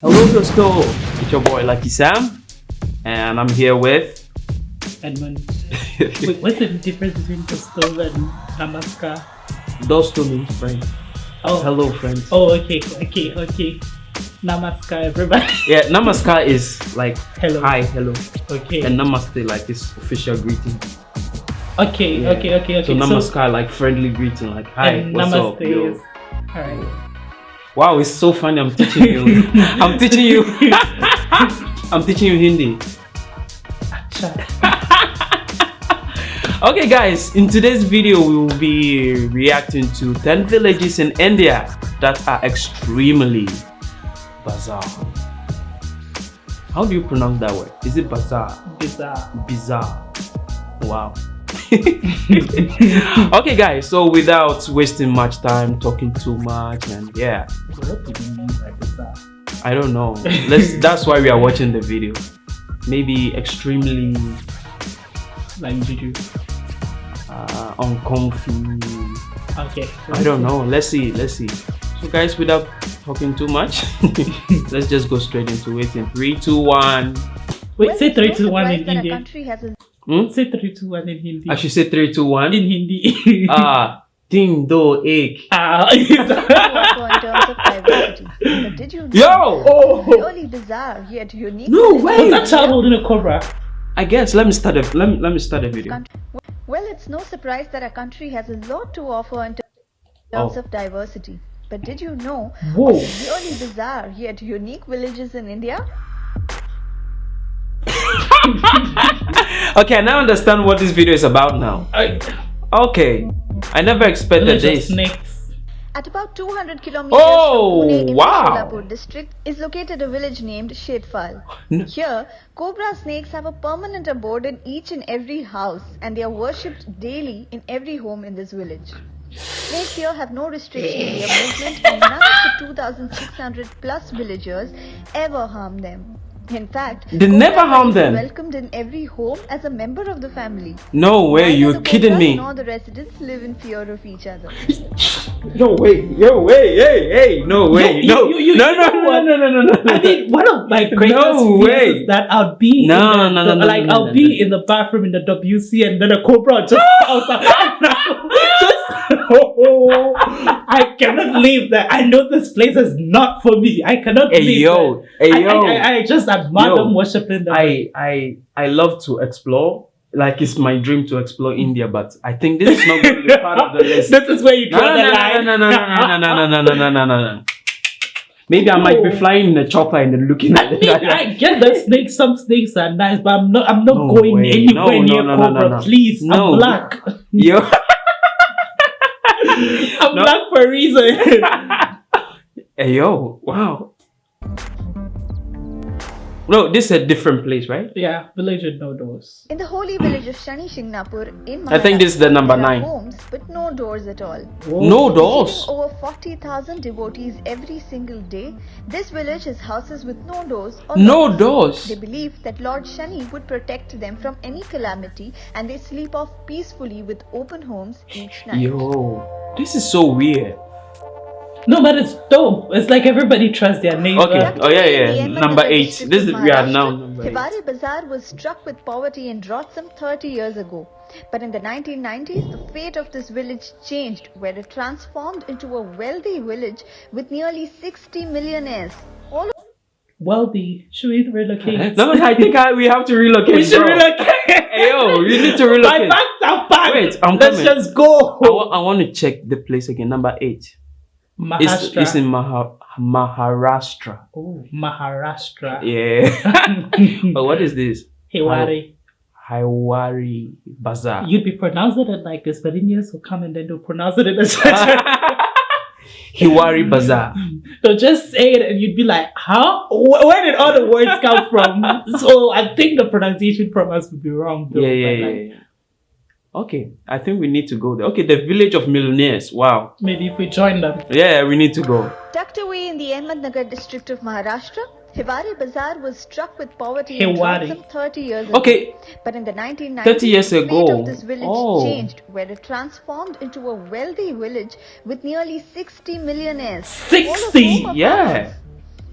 Hello, Gusto. It's your boy Lucky Sam, and I'm here with. Edmund. Wait, what's the difference between Gusto and Namaskar? Those two means friends. Oh, Hello, friends. Oh, okay, okay, okay. Namaskar, everybody. Yeah, Namaskar is like Hello. hi, hello, Okay. and Namaste like this official greeting. okay, Yeah. okay, okay, okay. So Namaskar like friendly greeting, like hi, what's Namaste up, yo? is. Alright. Wow, it's so funny. I'm teaching you. I'm teaching you. I'm teaching you Hindi. Okay, guys, in today's video, we will be reacting to 10 villages in India that are extremely bizarre. How do you pronounce that word? Is it bizarre? Bizarre. Bizarre. Wow. okay, guys, so without wasting much time talking too much, and yeah, What do you mean by bizarre? I don't know. Let's. that's why we are watching the video. Maybe extremely Like, did you? uh, uncomfy. Okay. I don't know. Let's see. Let's see. So, guys, without talking too much, let's just go straight into it. In three, two, one. Wait, say it's 3 no 2 1 in surprise that a Hindi. country has a Hmm? Say 3 2 1 in Hindi. I should say three, two, one. In Hindi. Ah, ting do ek. Ah. also in terms of diversity. But did you know Yo. oh. purely bizarre yet unique No villages way. Was that child holding a cobra? I guess. Let me start. A, let me let me start a video. Well, it's no surprise that our country has a lot to offer in terms Oh. of diversity. But did you know Whoa. really bizarre yet unique villages in India? Okay, I now understand what this video is about now. I, Okay, I never expected village of this. snakes. At about 200 kilometers Oh, from Pune in wow. the Solapur district is located a village named Shetfal. N- Here, cobra snakes have a permanent abode in each and every house and they are worshipped daily in every home in this village. Snakes here have no restriction in their movement and none of the 2600 plus villagers ever harm them. In fact, They cobra never harm them. welcomed in every home as a member of the family. No way, Neither you're the kidding me. Nor the residents live in fear of each other. No way, yo way, hey, hey, no way, you- no, you- you- no, you no, know no, what? no, no, no, no. I mean, one of my greatest No fears way. is that I'll be No, in the, no, no, no, like no, I'll no, be no. in the bathroom in the WC and then a cobra just pops out. Oh, I cannot leave that. I know this place is not for me. I cannot Hey leave yo, that. hey I, yo. I, I, I just admire Yo. them worshiping them. I I I love to explore. Like it's my dream to explore India, but I think this is not going to be part of the list. this is where you No, draw no, the no, line. no, no, no, no, no, no, no, no, no, no, no, no. Maybe I might be flying in a chopper and then looking I at mean, it. I get that snakes. Some snakes are nice, but I'm not. I'm not No going way. anywhere No, no, near no, no, cobra. no, no. Please, No. I'm black. Yo, I'm No. black for a reason. hey yo, wow. No, this is a different place, right? yeah, village with no doors. In the holy village of Shani Shingnapur in I think this is the number nine. homes with no doors at all. No doors. Receiving over 40,000 devotees every single day, this village has houses with no doors No locks. doors. They believe that Lord Shani would protect them from any calamity and they sleep off peacefully with open homes each night. Yo, this is so weird. No, but it's dope. It's like everybody trusts their neighbor. Okay. Oh, yeah, yeah. In the Ahmednagar Number eight. This is- we are now Maharashtra, number eight. Hiwari Bazaar was struck with poverty and drought some 30 years ago. But in the 1990s, the fate of this village changed, where it transformed into a wealthy village with nearly 60 millionaires. All Wealthy. Should we relocate? No, no, I think I, we have to relocate. we should bro. relocate. Hey, yo, you need to My relocate. bags are packed. Wait, I'm Let's coming. just go. I, wa- I want to check the place again. Number eight. It's, Maharashtra. it's in Maha, Maharashtra. oh, Maharashtra. Yeah. but what is this? Hiwari. Hiwari Bazaar. You'd be pronouncing it like this, but Indians will come and then they'll pronounce it in a Hiwari Bazaar. They'll just say it and you'd be like, how? Wh- Where did all the words come from? so I think the pronunciation from us would be wrong. Though, Yeah, yeah, yeah, like, yeah. Okay, I think we need to go there. Okay, the village of millionaires. Wow. Maybe if we join them. Yeah, we need to go. tucked away in the Ahmednagar district of Maharashtra, Hiwari Bazaar was struck with poverty and drought Hiwari. some 30 years ago. Okay, But in the 1990s, 30 years the fate ago. of this village Oh. changed, where it transformed into a wealthy village with nearly 60 millionaires. 60? All of whom are Yeah.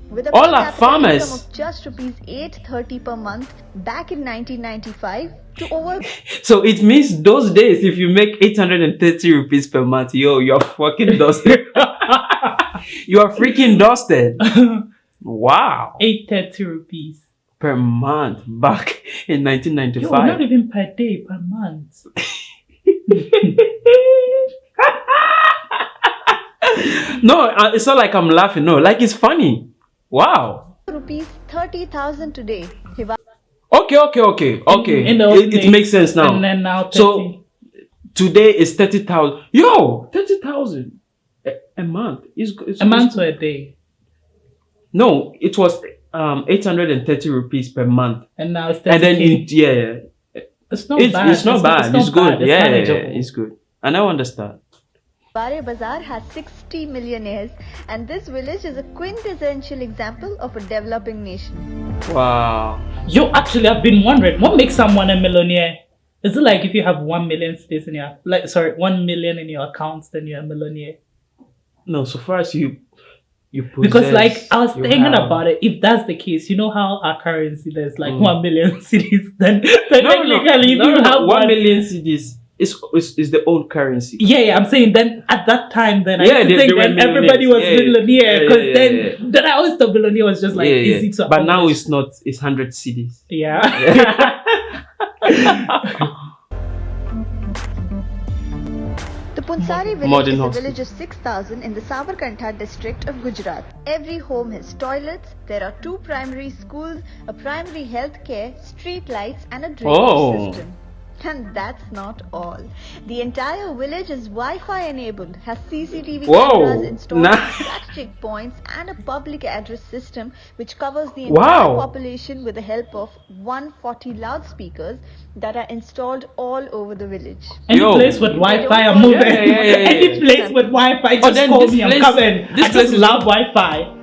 With a All our farmers. of just rupees 830 per month back in 1995 to over So it means those days, if you make 830 rupees per month, yo, you're fucking dusted. you are freaking dusted. Wow. 830 rupees. Per month back in Yo, not even per day, per month. no, uh, it's not like I'm laughing. No, like it's funny. Wow. rupees 30,000 today. Okay, okay, okay, okay. In the it, it makes sense now. And then now 30. So today is 30,000. Yo, 30,000 a, a month. Is it's, a month or a day. No, it was um 830 rupees per month. And now it's 30 And then it, yeah, yeah. it's not it's, bad. it's not bad. It's, good. It's yeah, yeah, yeah, it's good. And I understand. Bare Bazaar has 60 millionaires, and this village is a quintessential example of a developing nation. Wow. Yo, actually, I've been wondering what makes someone a millionaire. Is it like if you have one million cedis in your like sorry one million in your accounts, then you're a millionaire? No, so far as you you possess, Because like I was thinking have- about it, if that's the case, you know how our currency there's like Mm. one million cedis, then, then No, no, technically if you no, have one one million cedis is, is is the old currency. Yeah, yeah, I'm saying then at that time, then I Yeah, used to they- think they were then everybody was Yeah, yeah. millionaire Yeah, because yeah, then yeah, then I always thought millionaire was just like yeah, yeah. easy to. But now it's not. It's hundred cedis. yeah. The Punsari village Modern is a village of 6,000 in the Sabarkantha district of Gujarat. Every home has toilets, there are two primary schools, a primary health care, street lights and a drainage Oh. system. And that's not all. The entire village is Wi-Fi enabled, has CCTV Whoa, cameras installed, nice. strategic points and a public address system which covers the Wow. entire population with the help of 140 loudspeakers that are installed all over the village. Any Yo. place with Wi-Fi, I'm moving. Yeah, yeah, yeah, yeah, Any place with Wi-Fi, oh, just then call this me. I'm place- coming. this I place just is- love Wi-Fi.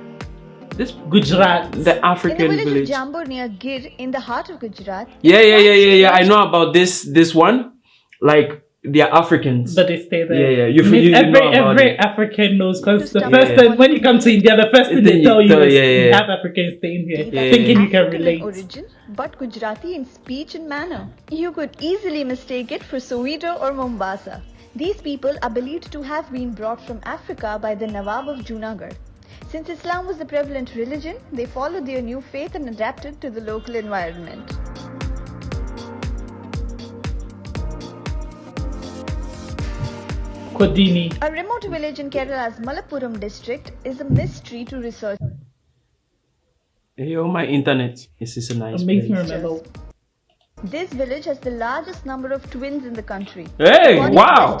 This Gujarat. the In the African village, village. of Jambur near Gir in the heart of Gujarat. Yeah, yeah, yeah, yeah, yeah. I know about this this one. Like they are Africans. But they stay there. Yeah, yeah, you- I mean, you- you every know every it. African knows because the first it. thing when you come to India, the first thing they tell you is yeah, yeah, you yeah. have Africans staying here, Yeah, thinking yeah. you can African relate. origin, but Gujarati in speech and manner. You could easily mistake it for Soweto or Mombasa. These people are believed to have been brought from Africa by the Nawab of Junagadh. Since Islam was the prevalent religion, they followed their new faith and adapted to the local environment. Kodini. A remote village in Kerala's Malappuram district is a mystery to research. Yo, oh, my internet. This is a nice It makes me place. remember. This village has the largest number of twins in the country. Hey, According wow.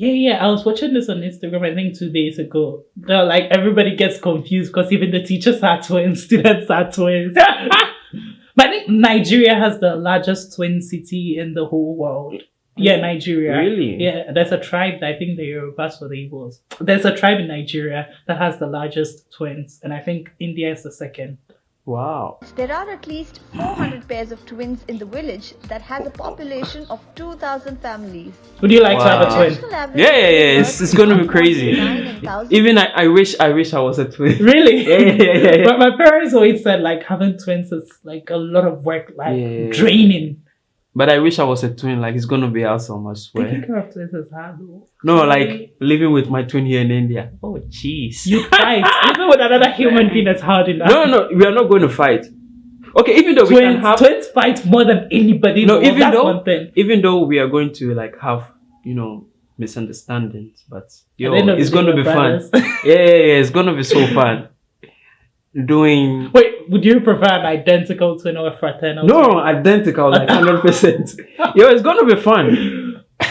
Yeah, yeah. I was watching this on Instagram. I think two days ago. They're like everybody gets confused because even the teachers are twins, students are twins. but I think Nigeria has the largest twin city in the whole world. Yeah, mm. Nigeria. Really? Yeah, there's a tribe. that I think the Yorubas or the Igbos. There's a tribe in Nigeria that has the largest twins, and I think India is the second. Wow. There are at least 400 pairs of twins in the village that has a population of 2,000 families. Would you like to have a twin? Yeah, yeah, yeah. It's, it's gonna be crazy. 1.9 in thousand. Even I, I wish I wish I was a twin. Really? Yeah, yeah, yeah, yeah. But my parents always said like having twins is like a lot of work, like Yeah. draining. But I wish I was a twin. Like it's gonna be awesome. I Taking swear. care of twins is hard though. No, like living with my twin here in India. Oh, jeez. You fight. Even with another human being is hard enough. No, no, we are not going to fight. Okay, even though we can have, twins fight more than anybody. no, even That's though, one thing. even though we are going to like have, you know, misunderstandings, but yo, At the end of the it's going to we're be fun. Yeah, yeah, yeah, it's going to be so fun. Doing Wait, would you prefer an identical twin or a fraternal? no identical, like hundred percent. Yo, it's going to be fun. I,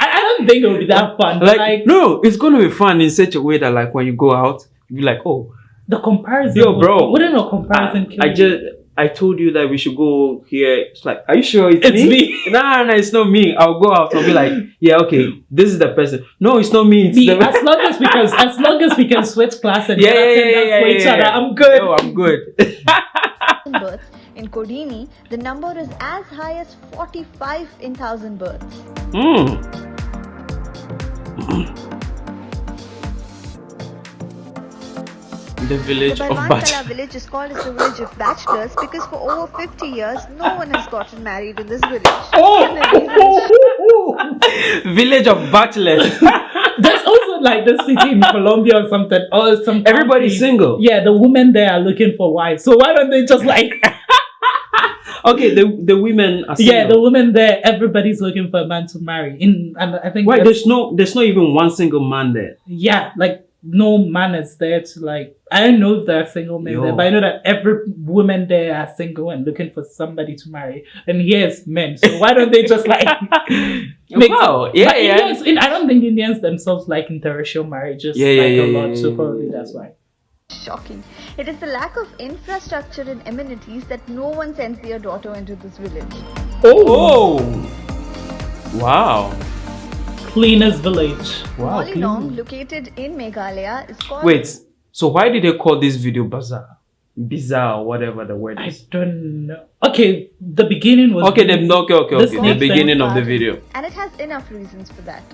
I don't think it would be that fun. Like, Like, no, it's going to be fun in such a way that like when you go out, you be like, oh, the comparison. Yo, bro. Wouldn't a comparison kill I you? Just I told you that we should go here. It's like, are you sure it's, It's me? me. Nah, nah, it's not me. I'll go out and be like, yeah, okay, this is the person. No, it's not me. It's See, the as long as we can, as long as we can switch class and yeah, get yeah, yeah, attendance yeah, for yeah, each yeah, other. I'm good. Yo, I'm good. births. In Kodini, the number is as high as 45 in thousand births. Hmm. The village The of Balwan Bat. Kala village is called as the village of bachelors because for over 50 years, no one has gotten married in this village. And the reason is village of bachelors. There's also like the city in Colombia or something. Or some Everybody's country. single. Yeah, the women there are looking for wives. So why don't they just like Okay, the the women are Yeah, the women there, everybody's looking for a man to marry. In and I think Why that's- there's no there's not even one single man there. yeah, like no man is there to like I don't know if there are single men Yo. there, but I know that every woman there are single and looking for somebody to marry. And here's men. So why don't they just like make Wow, yeah, but yeah. Indians, in, I don't think Indians themselves like interracial marriages Yeah, yeah, like yeah, a yeah, lot, yeah, so probably yeah. that's why. shocking. It is the lack of infrastructure and amenities that no one sends their daughter into this village. Oh, oh. wow, Cleanest village. wow. Mawlynnong, located in Meghalaya, is called Wait, so why did they call this video bizarre? Bizarre, whatever the word I is. don't know. Okay, the beginning was Okay, then okay, okay, The okay. The snake beginning of the video. And it has enough reasons for that.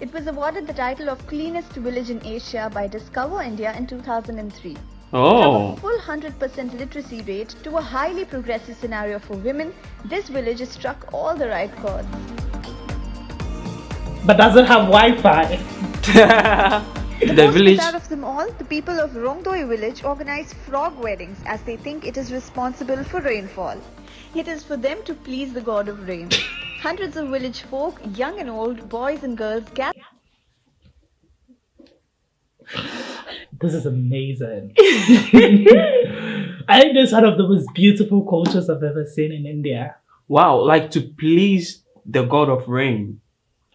It was awarded the title of cleanest village in Asia by Discover India in 2003. From a Oh, full 100% literacy rate to a highly progressive scenario for women, this village has struck all the right chords. But doesn't have Wi-Fi. The, the most village. bizarre of them all, the people of Rongdoi village organize frog weddings as they think it is responsible for rainfall. It is for them to please the god of rain. Hundreds of village folk, young and old, boys and girls gather This is amazing. I think this is one of the most beautiful cultures I've ever seen in India. Wow, like to please the god of rain.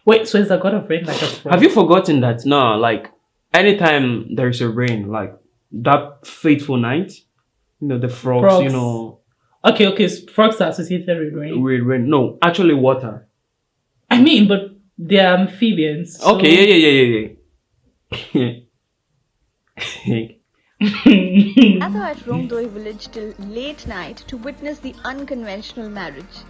Wait, so is the god of rain like a frog? Have you forgotten that? No, like anytime there's a rain, like that fateful night, you know, the frogs, you know, Okay, okay, so frogs are associated with rain. with rain. No, actually water. I mean, but they're amphibians. so- Okay, yeah, yeah, yeah, yeah, yeah. gather at Rongdoi village till late night to witness the unconventional marriage.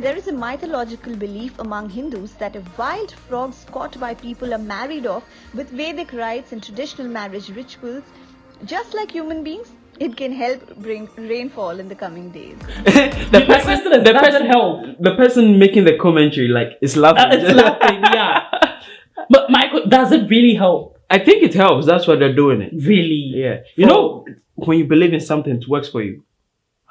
There is a mythological belief among Hindus that if wild frogs caught by people are married off with Vedic rites and traditional marriage rituals, just like human beings, it can help bring rainfall in the coming days. the My sister does- the person, help. the person making the commentary, like, is laughing. Uh, it's laughing, yeah. But Michael, does it really help? I think it helps. That's why they're doing it. Really? Yeah. You know, when you believe in something, it works for you.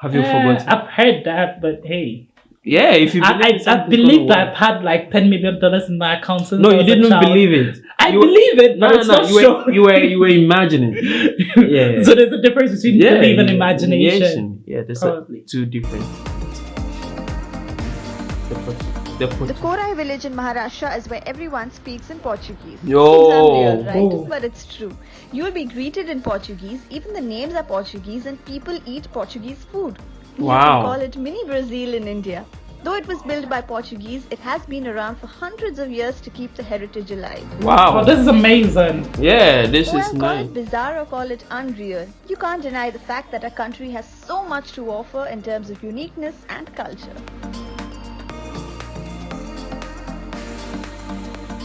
Have you Uh, forgotten? I've heard that, but hey. Yeah, if you I, believe in I, I believe that. I've had like $10 million in my account since No, you didn't believe it. I You- believe it, No, no, it's no. not You were, shown. you were you were imagining. Yeah. So there's a difference between belief and imagination. Yeah, there's Probably. a, two different. The, put- the, put- The Korlai village in Maharashtra is where everyone speaks in Portuguese. Yo. Seems unreal, right? Oh. But it's true. You will be greeted in Portuguese, even the names are Portuguese, and people eat Portuguese food. You Wow. can call it mini Brazil in India. Though it was built by Portuguese, it has been around for hundreds of years to keep the heritage alive. wow. Oh, this is amazing. yeah, this Well, is call nice. it bizarre or call it unreal. You can't deny the fact that our country has so much to offer in terms of uniqueness and culture.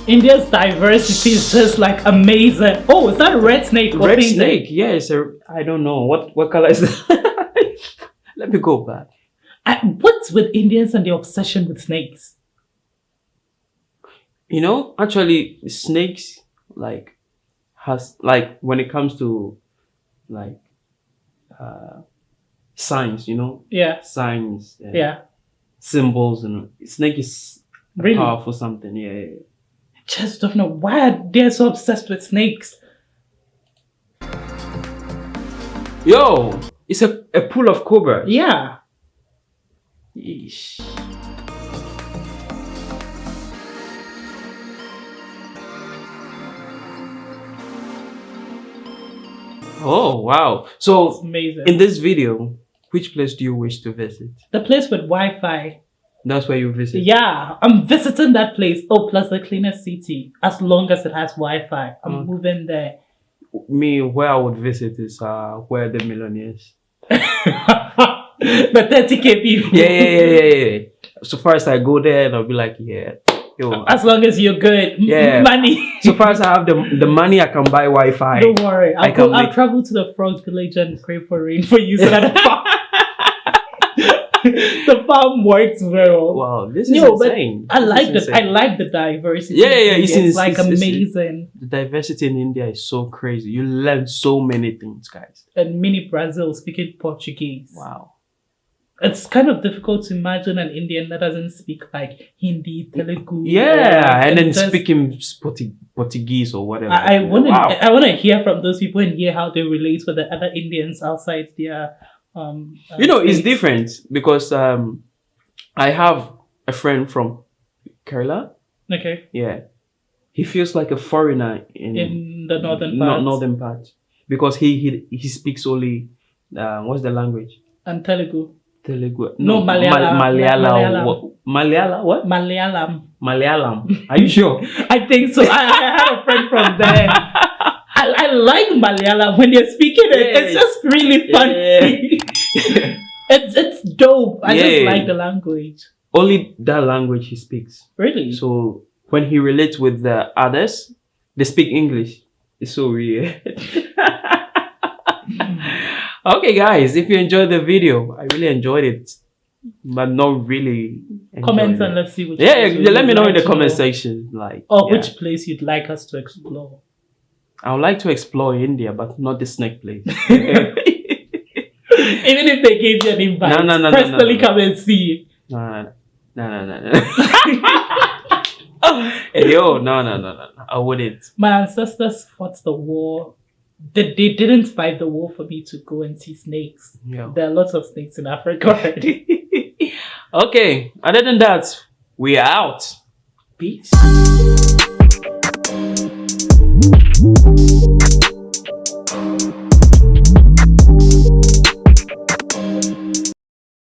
India's diversity is just like amazing. Oh, is that a red snake? Red pink snake. Yeah, it's a. I don't know what what color is that. Let me go back. I, what's with Indians and the obsession with snakes? You know, actually, snakes like has like when it comes to like uh signs. You know, Yeah, signs. yeah. Symbols and snake is Really? powerful something. Yeah, yeah, yeah. Just don't know why they're so obsessed with snakes. Yo, it's a, a pool of cobras. Yeah. Yeesh. Oh wow! It's So amazing. in this video, which place do you wish to visit? the place with Wi-Fi. That's where you visit. Yeah, I'm visiting that place. Oh, plus the cleanest city. As long as it has Wi-Fi, I'm Mm. moving there. Me, where I would visit is uh where the millionaires. The 30k people. Yeah, yeah, yeah, yeah, yeah. So first I go there and I'll be like, yeah, Yo, As long as you're good. Yeah. Money. so far as I have the the money, I can buy Wi-Fi. Don't worry. I I'll, can go, I'll travel to the frog village and pray for rain for you so that the farm, works well. Wow, this is but insane. I like the I like the diversity. Yeah, yeah, yeah, it's- It's, like it's- it's- amazing. the diversity in India is so crazy. You learn so many things, guys. And mini Brazil speaking Portuguese. Wow. It's kind of difficult to imagine an Indian that doesn't speak like Hindi, Telugu. Yeah, or- and then speaking Portuguese or whatever. I, I want to Wow. I want to hear from those people and hear how they relate with the other Indians outside their um. you know, it's different because um, I have a friend from Kerala. Okay, Yeah, he feels like a foreigner in, in the northern no- part northern part because he he he speaks only uh, what's the language? and Telugu, Telugu. No, Mal- Malayalam. Malayalam. Malayalam. What? Malayalam. What? Malayalam. Malayalam. Are you sure? I think so. I, I had a friend from there. Like Malayalam when they're speaking it. It's just really funny. it's it's dope. I just like the language. only that language he speaks. Really. So when he relates with the others, they speak English. It's so weird. okay, guys, if you enjoyed the video, I really enjoyed it, but not really. Comment and let's see which. Yeah, yeah, let me know in the comment section. Like, Or yeah. which place you'd like us to explore. I would like to explore India, but not the snake place. Even if they gave you an invite, No, no, no, no, personally no, no. come and see. no, no, no, no, no. no. yo, no, no, no, no, no. I wouldn't. My ancestors fought the war. They, they didn't fight the war for me to go and see snakes. Yeah. There are lots of snakes in Africa already. okay, other than that, we are out. Peace. Música